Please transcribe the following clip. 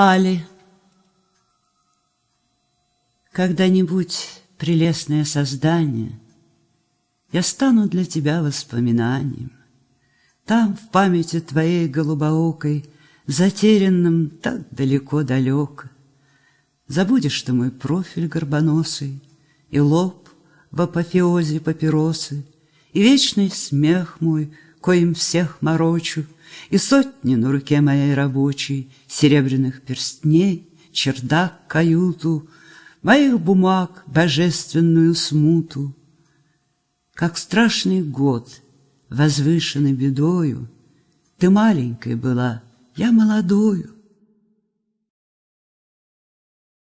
Али. Когда-нибудь, прелестное создание, Я стану для тебя воспоминанием. Там, в памяти твоей голубоокой, Затерянным так далеко-далеко, Забудешь ты мой профиль горбоносый И лоб в апофеозе папиросы, И вечный смех мой, коим всех морочу, И сотни на руке моей рабочей Серебряных перстней, чердак, каюту, Моих бумаг божественную смуту. Как страшный год, возвышенный бедою, Ты маленькой была, я молодою,